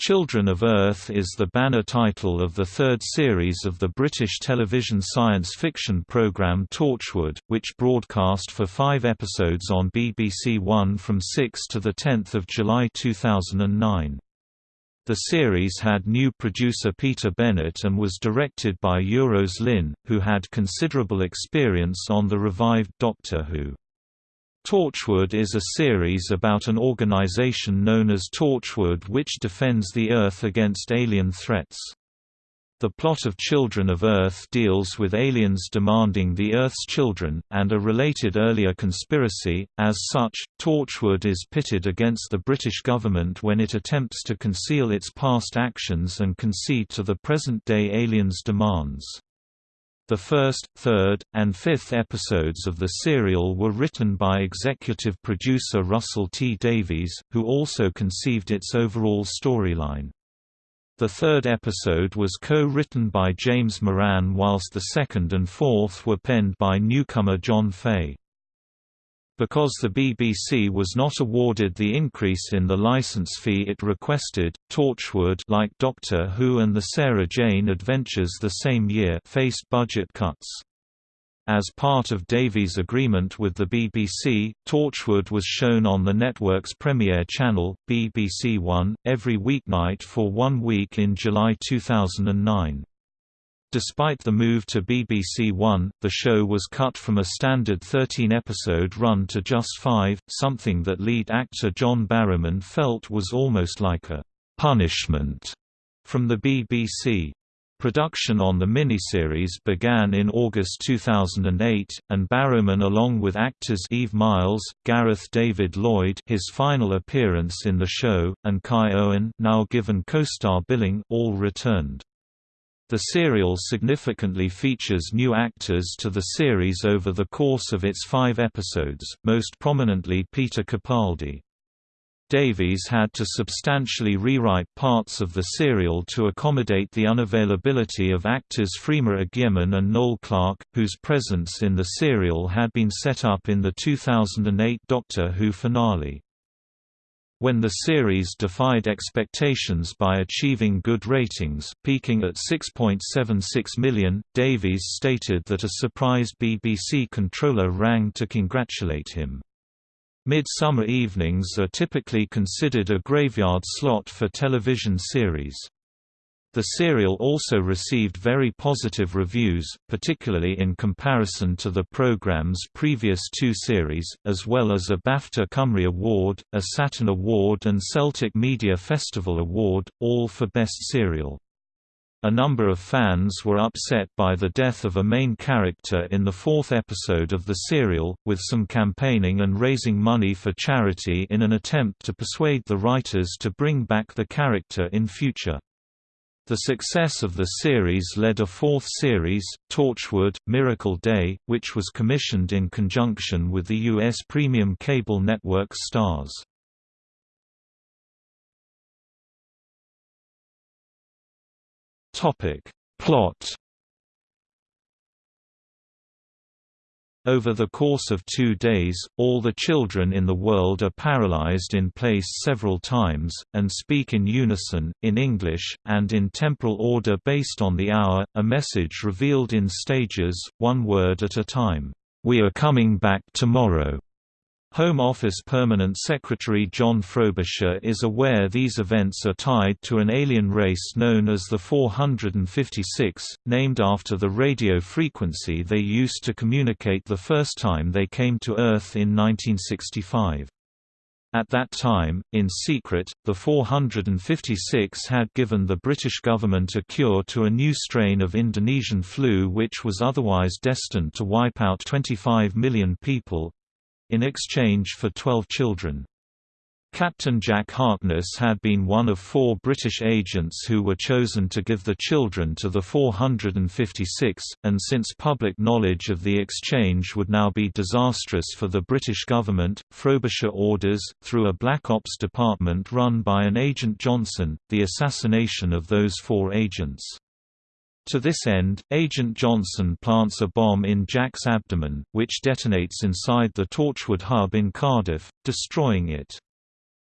Children of Earth is the banner title of the third series of the British television science fiction programme Torchwood, which broadcast for five episodes on BBC One from 6 to 10 July 2009. The series had new producer Peter Bennett and was directed by Euros Lyn, who had considerable experience on the revived Doctor Who. Torchwood is a series about an organization known as Torchwood which defends the Earth against alien threats. The plot of Children of Earth deals with aliens demanding the Earth's children, and a related earlier conspiracy. As such, Torchwood is pitted against the British government when it attempts to conceal its past actions and concede to the present-day aliens' demands. The first, third, and fifth episodes of the serial were written by executive producer Russell T. Davies, who also conceived its overall storyline. The third episode was co-written by James Moran whilst the second and fourth were penned by newcomer John Fay. Because the BBC was not awarded the increase in the license fee it requested, Torchwood like Doctor Who and the Sarah Jane Adventures the same year faced budget cuts. As part of Davies' agreement with the BBC, Torchwood was shown on the network's premiere channel, BBC One, every weeknight for one week in July 2009. Despite the move to BBC One, the show was cut from a standard 13-episode run to just five, something that lead actor John Barrowman felt was almost like a «punishment» from the BBC. Production on the miniseries began in August 2008, and Barrowman along with actors Eve Myles, Gareth David Lloyd his final appearance in the show, and Kai Owen now given co-star billing all returned. The serial significantly features new actors to the series over the course of its five episodes, most prominently Peter Capaldi. Davies had to substantially rewrite parts of the serial to accommodate the unavailability of actors Freema Agyeman and Noel Clarke, whose presence in the serial had been set up in the 2008 Doctor Who finale. When the series defied expectations by achieving good ratings, peaking at 6.76 million, Davies stated that a surprised BBC controller rang to congratulate him. Midsummer evenings are typically considered a graveyard slot for television series. The serial also received very positive reviews, particularly in comparison to the programme's previous two series, as well as a BAFTA Cymru Award, a Saturn Award and Celtic Media Festival Award, all for Best Serial. A number of fans were upset by the death of a main character in the fourth episode of the serial, with some campaigning and raising money for charity in an attempt to persuade the writers to bring back the character in future. The success of the series led a fourth series, Torchwood, Miracle Day, which was commissioned in conjunction with the U.S. premium cable network Starz. Plot Over the course of two days, all the children in the world are paralyzed in place several times, and speak in unison, in English, and in temporal order based on the hour, a message revealed in stages, one word at a time. We are coming back tomorrow. Home Office Permanent Secretary John Frobisher is aware these events are tied to an alien race known as the 456, named after the radio frequency they used to communicate the first time they came to Earth in 1965. At that time, in secret, the 456 had given the British government a cure to a new strain of Indonesian flu which was otherwise destined to wipe out 25 million people, in exchange for 12 children. Captain Jack Harkness had been one of four British agents who were chosen to give the children to the 456, and since public knowledge of the exchange would now be disastrous for the British government, Frobisher orders, through a Black Ops department run by an Agent Johnson, the assassination of those four agents. To this end, Agent Johnson plants a bomb in Jack's abdomen, which detonates inside the Torchwood hub in Cardiff, destroying it.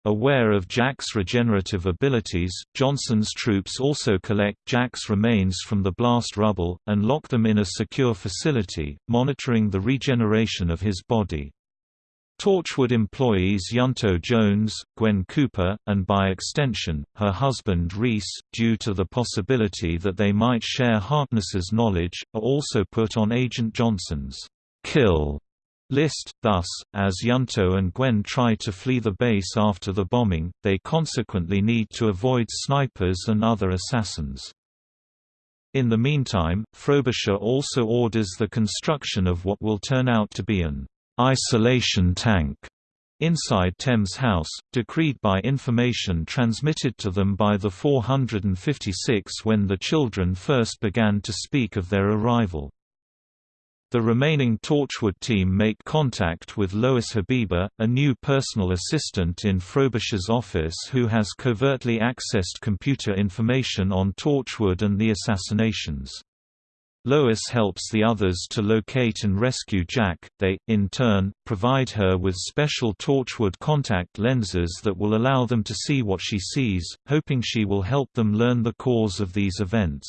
Aware of Jack's regenerative abilities, Johnson's troops also collect Jack's remains from the blast rubble, and lock them in a secure facility, monitoring the regeneration of his body. Torchwood employees Ianto Jones, Gwen Cooper, and by extension, her husband Rhys, due to the possibility that they might share Harkness's knowledge, are also put on Agent Johnson's kill list. Thus, as Ianto and Gwen try to flee the base after the bombing, they consequently need to avoid snipers and other assassins. In the meantime, Frobisher also orders the construction of what will turn out to be an isolation tank inside Thames House, decreed by information transmitted to them by the 456 when the children first began to speak of their arrival. The remaining Torchwood team make contact with Lois Habiba, a new personal assistant in Frobisher's office who has covertly accessed computer information on Torchwood and the assassinations. Lois helps the others to locate and rescue Jack. They, in turn, provide her with special Torchwood contact lenses that will allow them to see what she sees, hoping she will help them learn the cause of these events.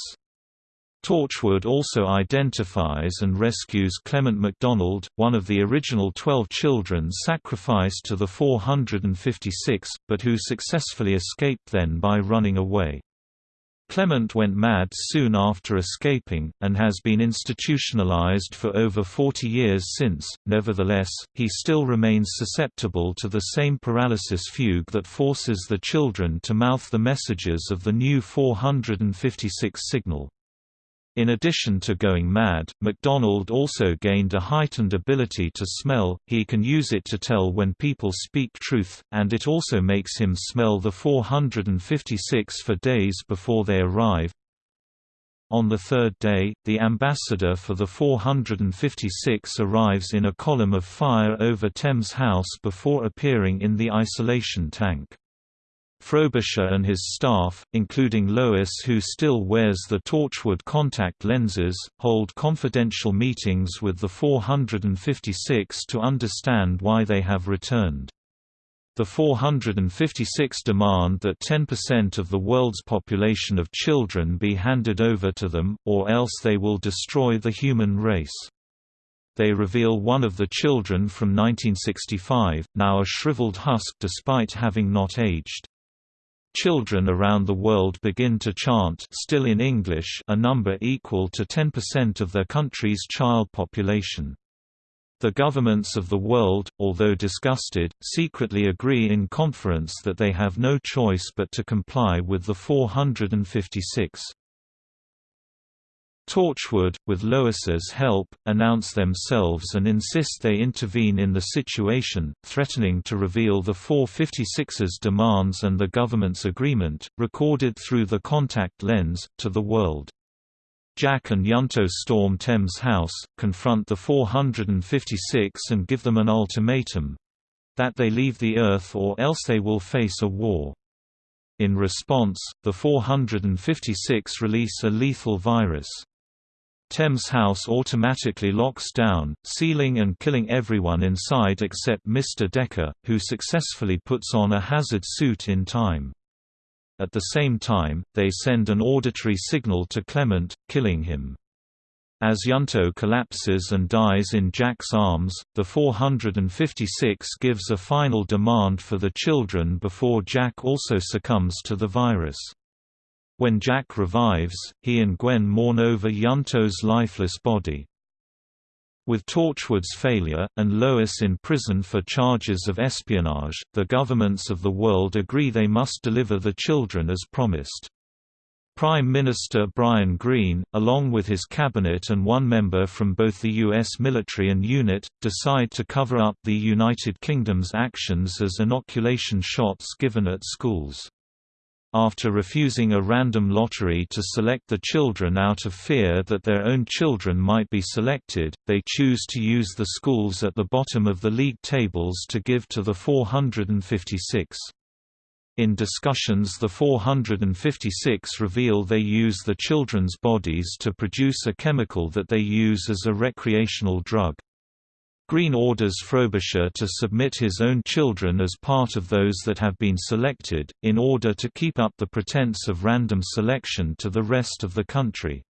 Torchwood also identifies and rescues Clement MacDonald, one of the original twelve children sacrificed to the 456, but who successfully escaped then by running away. Clement went mad soon after escaping, and has been institutionalized for over 40 years since, nevertheless, he still remains susceptible to the same paralysis fugue that forces the children to mouth the messages of the new 456 signal. In addition to going mad, MacDonald also gained a heightened ability to smell, he can use it to tell when people speak truth, and it also makes him smell the 456 for days before they arrive. On the third day, the ambassador for the 456 arrives in a column of fire over Thames House before appearing in the isolation tank. Frobisher and his staff, including Lois who still wears the Torchwood contact lenses, hold confidential meetings with the 456 to understand why they have returned. The 456 demand that 10% of the world's population of children be handed over to them, or else they will destroy the human race. They reveal one of the children from 1965, now a shriveled husk despite having not aged. Children around the world begin to chant still in English a number equal to 10% of their country's child population. The governments of the world, although disgusted, secretly agree in conference that they have no choice but to comply with the 456. Torchwood, with Lois's help, announce themselves and insist they intervene in the situation, threatening to reveal the 456's demands and the government's agreement, recorded through the contact lens, to the world. Jack and Ianto storm Thames House, confront the 456 and give them an ultimatum—that they leave the Earth or else they will face a war. In response, the 456 release a lethal virus. Thames House automatically locks down, sealing and killing everyone inside except Mr. Decker, who successfully puts on a hazard suit in time. At the same time, they send an auditory signal to Clement, killing him. As Ianto collapses and dies in Jack's arms, the 456 gives a final demand for the children before Jack also succumbs to the virus. When Jack revives, he and Gwen mourn over Ianto's lifeless body. With Torchwood's failure, and Lois in prison for charges of espionage, the governments of the world agree they must deliver the children as promised. Prime Minister Brian Greene, along with his cabinet and one member from both the U.S. military and unit, decide to cover up the United Kingdom's actions as inoculation shots given at schools. After refusing a random lottery to select the children out of fear that their own children might be selected, they choose to use the schools at the bottom of the league tables to give to the 456. In discussions the 456 reveal they use the children's bodies to produce a chemical that they use as a recreational drug. Green orders Frobisher to submit his own children as part of those that have been selected, in order to keep up the pretense of random selection to the rest of the country.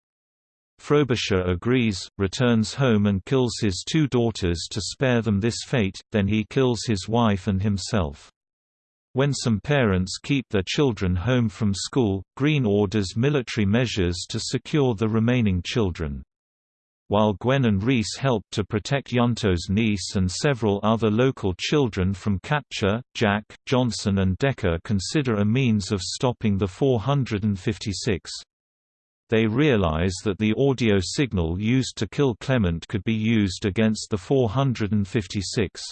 Frobisher agrees, returns home and kills his two daughters to spare them this fate, then he kills his wife and himself. When some parents keep their children home from school, Green orders military measures to secure the remaining children. While Gwen and Rhys help to protect Ianto's niece and several other local children from capture, Jack, Johnson and Decker consider a means of stopping the 456. They realize that the audio signal used to kill Clement could be used against the 456.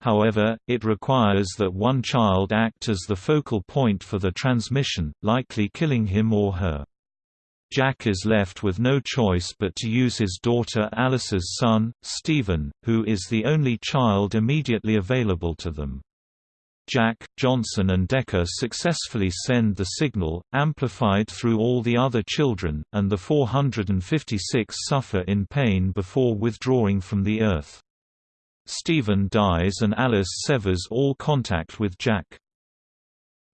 However, it requires that one child act as the focal point for the transmission, likely killing him or her. Jack is left with no choice but to use his daughter Alice's son, Stephen, who is the only child immediately available to them. Jack, Johnson and Decker successfully send the signal, amplified through all the other children, and the 456 suffer in pain before withdrawing from the Earth. Stephen dies and Alice severs all contact with Jack.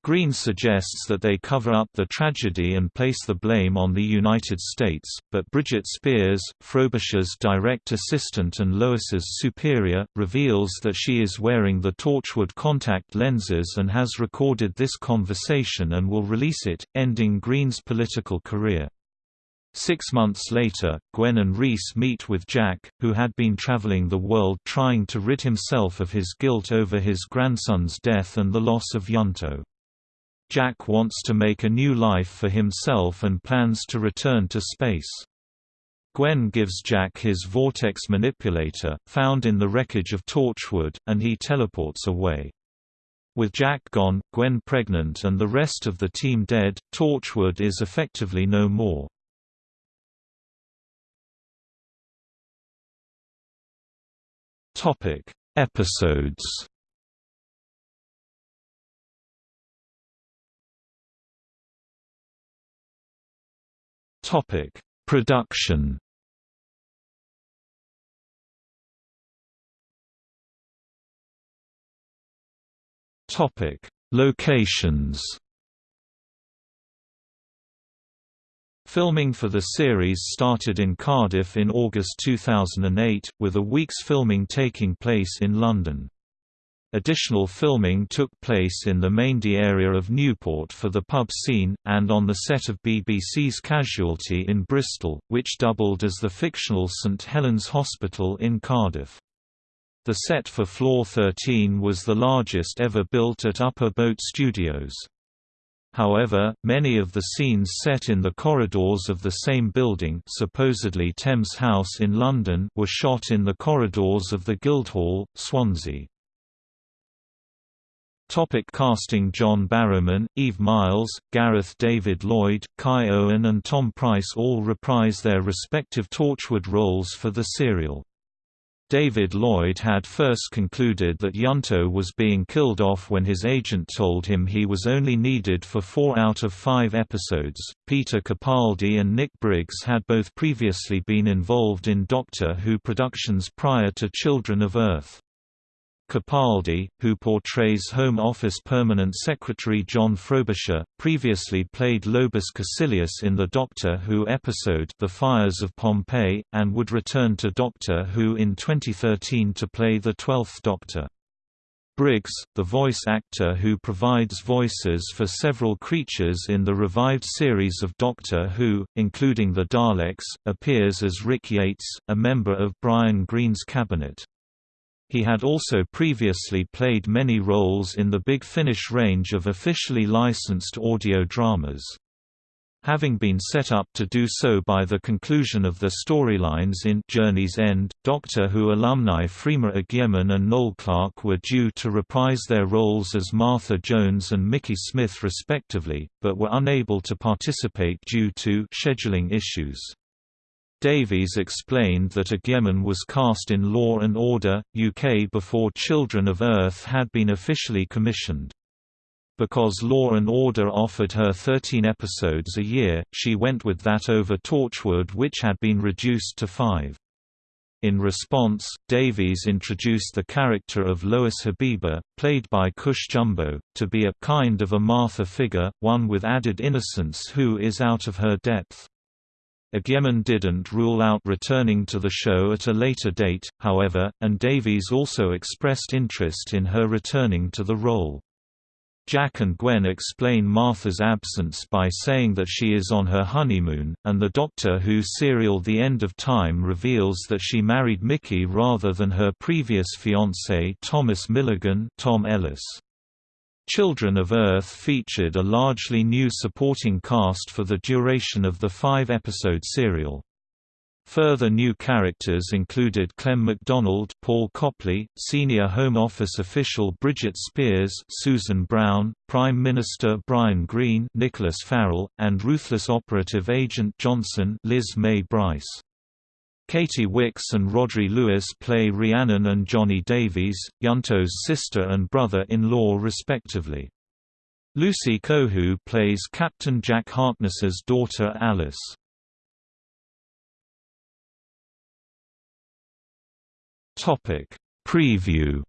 Green suggests that they cover up the tragedy and place the blame on the United States, but Bridget Spears, Frobisher's direct assistant and Lois's superior, reveals that she is wearing the Torchwood contact lenses and has recorded this conversation and will release it, ending Green's political career. Six months later, Gwen and Rhys meet with Jack, who had been traveling the world trying to rid himself of his guilt over his grandson's death and the loss of Ianto. Jack wants to make a new life for himself and plans to return to space. Gwen gives Jack his vortex manipulator, found in the wreckage of Torchwood, and he teleports away. With Jack gone, Gwen pregnant and the rest of the team dead, Torchwood is effectively no more. Episodes Topic: Production. Topic: Locations. Filming for the series started in Cardiff in August 2008, with a week's filming taking place in London. Additional filming took place in the Maindee area of Newport for the pub scene, and on the set of BBC's Casualty in Bristol, which doubled as the fictional St Helens Hospital in Cardiff. The set for Floor 13 was the largest ever built at Upper Boat Studios. However, many of the scenes set in the corridors of the same building supposedly Thames House in London were shot in the corridors of the Guildhall, Swansea. Topic casting John Barrowman, Eve Myles, Gareth David Lloyd, Kai Owen and Tom Price all reprise their respective Torchwood roles for the serial. David Lloyd had first concluded that Ianto was being killed off when his agent told him he was only needed for four out of five episodes. Peter Capaldi and Nick Briggs had both previously been involved in Doctor Who productions prior to Children of Earth. Capaldi, who portrays Home Office Permanent Secretary John Frobisher, previously played Lobus Caecilius in the Doctor Who episode The Fires of Pompeii, and would return to Doctor Who in 2013 to play the Twelfth Doctor. Briggs, the voice actor who provides voices for several creatures in the revived series of Doctor Who, including the Daleks, appears as Rick Yates, a member of Brian Greene's cabinet. He had also previously played many roles in the Big Finish range of officially licensed audio dramas. Having been set up to do so by the conclusion of the storylines in Journey's End, Doctor Who alumni Freema Agyeman and Noel Clarke were due to reprise their roles as Martha Jones and Mickey Smith respectively, but were unable to participate due to scheduling issues. Davies explained that Agyeman was cast in Law and Order, UK before Children of Earth had been officially commissioned. Because Law and Order offered her 13 episodes a year, she went with that over Torchwood which had been reduced to five. In response, Davies introduced the character of Lois Habiba, played by Cush Jumbo, to be a kind of a Martha figure, one with added innocence who is out of her depth. Agyeman didn't rule out returning to the show at a later date, however, and Davies also expressed interest in her returning to the role. Jack and Gwen explain Martha's absence by saying that she is on her honeymoon, and the Doctor Who serial The End of Time reveals that she married Mickey rather than her previous fiancé Thomas Milligan Tom Ellis. Children of Earth featured a largely new supporting cast for the duration of the five-episode serial. Further new characters included Clem MacDonald, Paul Copley, Senior Home Office official Bridget Spears, Susan Brown, Prime Minister Brian Greene, Nicholas Farrell, and ruthless operative agent Johnson, Liz May Brice. Katy Wix and Rhodri Lewis play Rhiannon and Johnny Davies, Ianto's sister and brother-in-law respectively. Lucy Cohu plays Captain Jack Harkness's daughter Alice. Topic Preview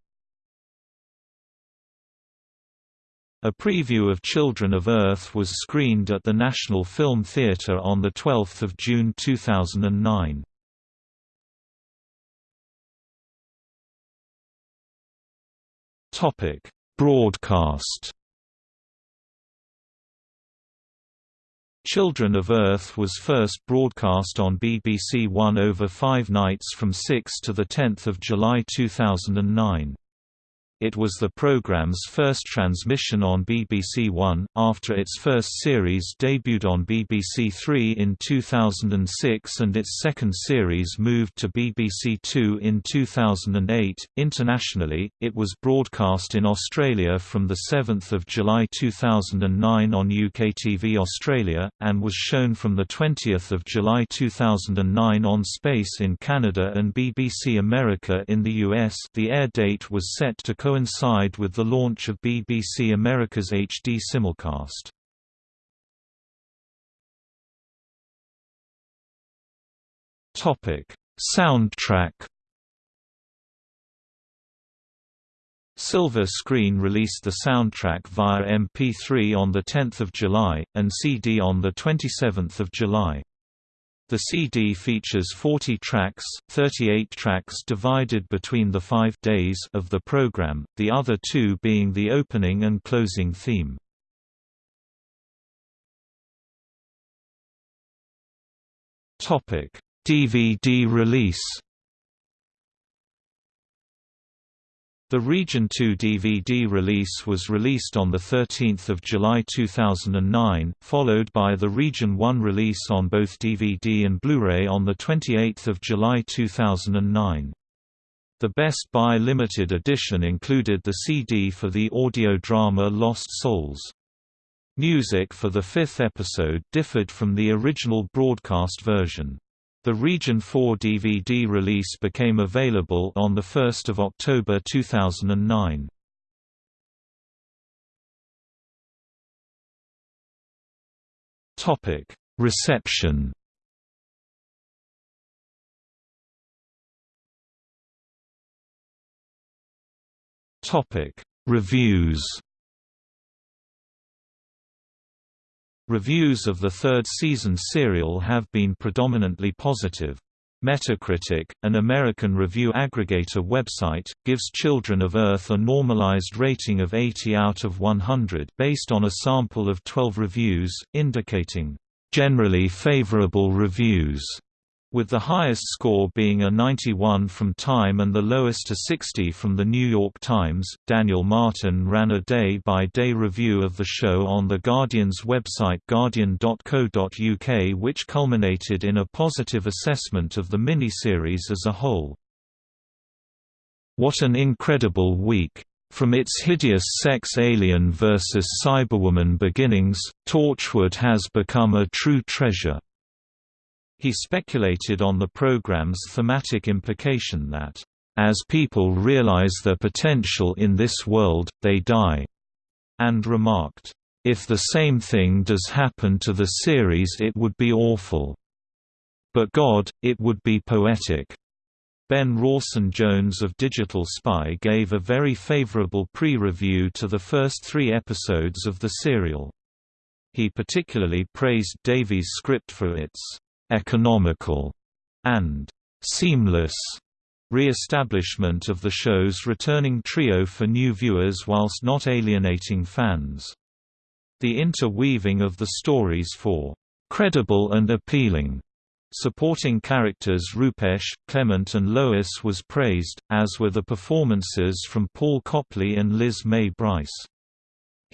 A preview of Children of Earth was screened at the National Film Theatre on 12 June 2009. Broadcast Children of Earth was first broadcast on BBC One over five nights from 6 to 10 July 2009. It was the programme's first transmission on BBC One, after its first series debuted on BBC Three in 2006 and its second series moved to BBC Two in 2008. Internationally, it was broadcast in Australia from 7 July 2009 on UKTV Australia, and was shown from 20 July 2009 on Space in Canada and BBC America in the US the air date was set to coincide with the launch of BBC America's HD simulcast. Topic: Soundtrack. Silver Screen released the soundtrack via MP3 on 10 July, and CD on 27 July. The CD features 40 tracks, 38 tracks divided between the five days of the program, the other two being the opening and closing theme. DVD release The Region 2 DVD release was released on 13 July 2009, followed by the Region 1 release on both DVD and Blu-ray on 28 July 2009. The Best Buy limited edition included the CD for the audio drama Lost Souls. Music for the fifth episode differed from the original broadcast version. The Region 4 DVD release became available on 1 October 2009. Reception Reviews Reviews of the third season serial have been predominantly positive. Metacritic, an American review aggregator website, gives Children of Earth a normalized rating of 80 out of 100 based on a sample of 12 reviews, indicating, "...generally favorable reviews." With the highest score being a 91 from Time and the lowest a 60 from The New York Times. Daniel Martin ran a day by day review of the show on The Guardian's website guardian.co.uk, which culminated in a positive assessment of the miniseries as a whole. What an incredible week! From its hideous sex alien versus cyberwoman beginnings, Torchwood has become a true treasure. He speculated on the program's thematic implication that, "...as people realize their potential in this world, they die," and remarked, "...if the same thing does happen to the series it would be awful. But God, it would be poetic." Ben Rawson-Jones of Digital Spy gave a very favorable pre-review to the first three episodes of the serial. He particularly praised Davies' script for its «economical» and «seamless» re-establishment of the show's returning trio for new viewers whilst not alienating fans. The interweaving of the stories for «credible and appealing» Supporting characters Rupesh, Clement and Lois was praised, as were the performances from Paul Copley and Liz May Brice.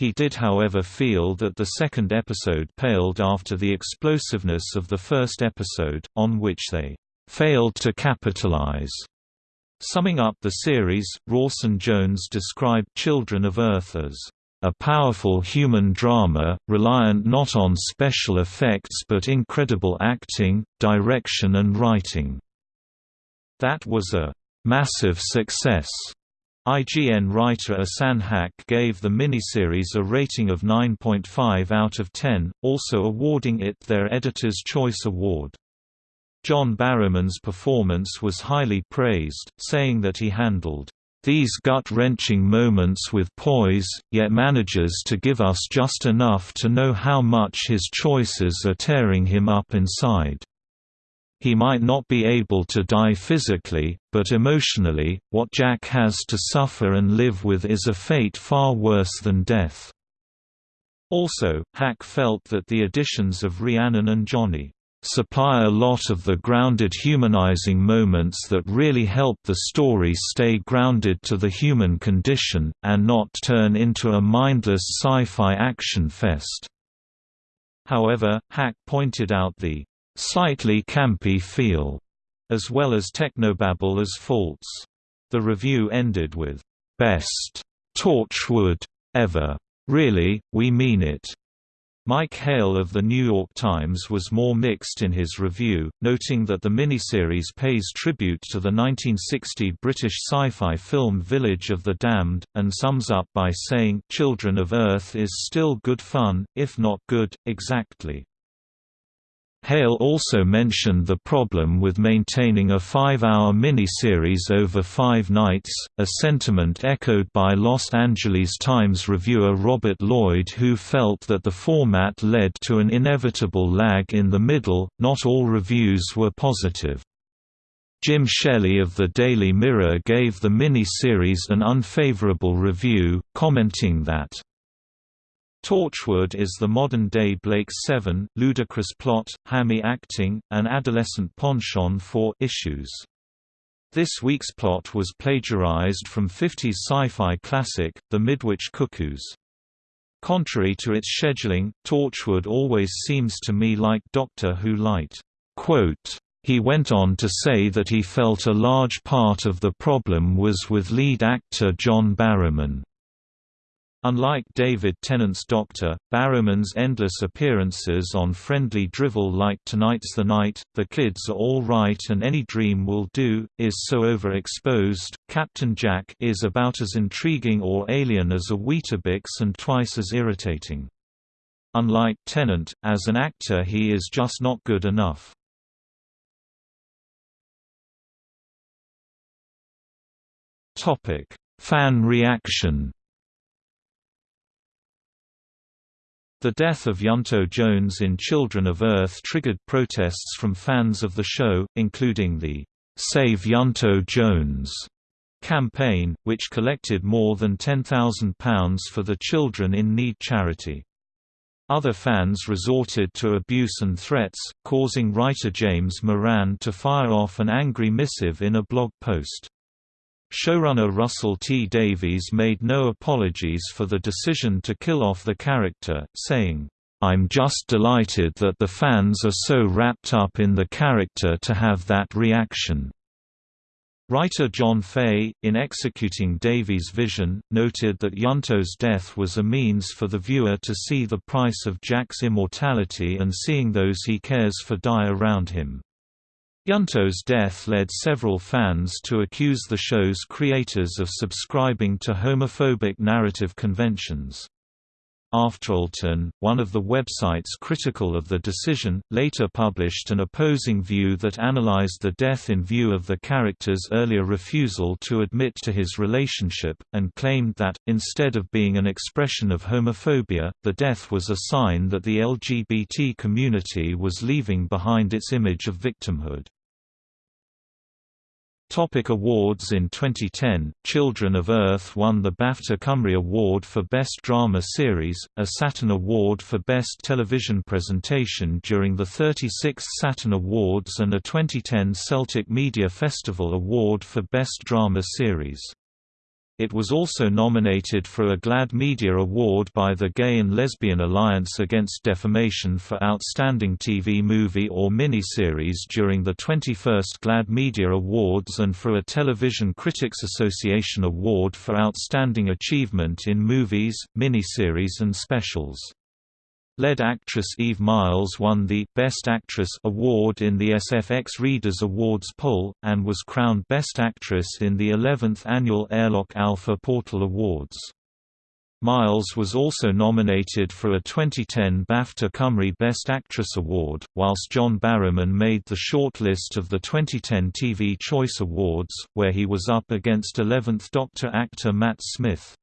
He did however feel that the second episode paled after the explosiveness of the first episode, on which they failed to capitalize. Summing up the series, Rawson-Jones described Children of Earth as a powerful human drama, reliant not on special effects but incredible acting, direction and writing. That was a massive success. IGN writer Ahsan Haque gave the miniseries a rating of 9.5 out of 10, also awarding it their Editor's Choice Award. John Barrowman's performance was highly praised, saying that he handled these gut-wrenching moments with poise, yet manages to give us just enough to know how much his choices are tearing him up inside. He might not be able to die physically, but emotionally, what Jack has to suffer and live with is a fate far worse than death. Also, Haque felt that the additions of Rhiannon and Johnny supply a lot of the grounded humanizing moments that really help the story stay grounded to the human condition, and not turn into a mindless sci-fi action fest. However, Haque pointed out the slightly campy feel, as well as technobabble as faults. The review ended with, "...best Torchwood ever. Really, we mean it." Mike Hale of The New York Times was more mixed in his review, noting that the miniseries pays tribute to the 1960 British sci-fi film Village of the Damned, and sums up by saying, Children of Earth is still good fun, if not good, exactly. Hale also mentioned the problem with maintaining a five-hour miniseries over five nights, a sentiment echoed by Los Angeles Times reviewer Robert Lloyd who felt that the format led to an inevitable lag in the middle. Not all reviews were positive. Jim Shelley of the Daily Mirror gave the mini-series an unfavorable review, commenting that Torchwood is the modern-day Blake Seven, ludicrous plot, hammy acting, and adolescent penchant for issues. This week's plot was plagiarized from 50s sci-fi classic, The Midwich Cuckoos. Contrary to its scheduling, Torchwood always seems to me like Doctor Who light. Quote, he went on to say that he felt a large part of the problem was with lead actor John Barrowman. Unlike David Tennant's Doctor, Barrowman's endless appearances on friendly drivel like Tonight's the Night, The Kids Are All Right and Any Dream Will Do, is so overexposed. Captain Jack is about as intriguing or alien as a Weetabix and twice as irritating. Unlike Tennant, as an actor he is just not good enough. Fan reaction The death of Ianto Jones in Children of Earth triggered protests from fans of the show, including the Save Ianto Jones campaign, which collected more than £10,000 for the Children in Need charity. Other fans resorted to abuse and threats, causing writer James Moran to fire off an angry missive in a blog post. Showrunner Russell T. Davies made no apologies for the decision to kill off the character, saying, I'm just delighted that the fans are so wrapped up in the character to have that reaction. Writer John Fay, in executing Davies' vision, noted that Ianto's death was a means for the viewer to see the price of Jack's immortality and seeing those he cares for die around him. Ianto's death led several fans to accuse the show's creators of subscribing to homophobic narrative conventions. AfterElton, one of the websites critical of the decision, later published an opposing view that analyzed the death in view of the character's earlier refusal to admit to his relationship, and claimed that, instead of being an expression of homophobia, the death was a sign that the LGBT community was leaving behind its image of victimhood. Topic awards In 2010, Children of Earth won the BAFTA Cymru Award for Best Drama Series, a Saturn Award for Best Television Presentation during the 36th Saturn Awards and a 2010 Celtic Media Festival Award for Best Drama Series. It was also nominated for a GLAAD Media Award by the Gay and Lesbian Alliance Against Defamation for Outstanding TV Movie or Miniseries during the 21st GLAAD Media Awards and for a Television Critics Association Award for Outstanding Achievement in Movies, Miniseries and Specials. Lead actress Eve Myles won the Best Actress award in the SFX Readers' Awards poll, and was crowned Best Actress in the 11th annual Airlock Alpha Portal Awards. Myles was also nominated for a 2010 BAFTA Cymru Best Actress Award, whilst John Barrowman made the shortlist of the 2010 TV Choice Awards, where he was up against 11th Doctor actor Matt Smith.